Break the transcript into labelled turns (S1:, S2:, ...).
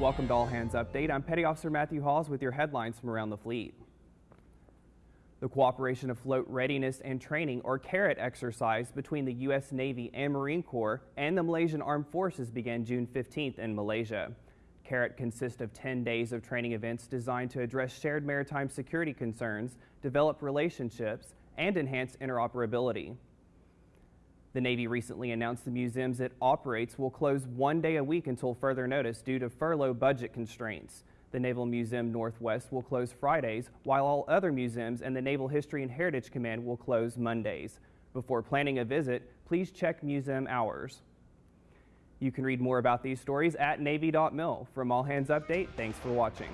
S1: Welcome to All Hands Update. I'm Petty Officer Matthew Hawes with your headlines from around the fleet. The Cooperation Afloat Readiness and Training, or CARAT, exercise between the U.S. Navy and Marine Corps and the Malaysian Armed Forces began June 15th in Malaysia. CARAT consists of 10 days of training events designed to address shared maritime security concerns, develop relationships, and enhance interoperability. The Navy recently announced the museums it operates will close one day a week until further notice due to furlough budget constraints. The Naval Museum Northwest will close Fridays, while all other museums and the Naval History and Heritage Command will close Mondays. Before planning a visit, please check museum hours. You can read more about these stories at Navy.mil. From All Hands Update, thanks for watching.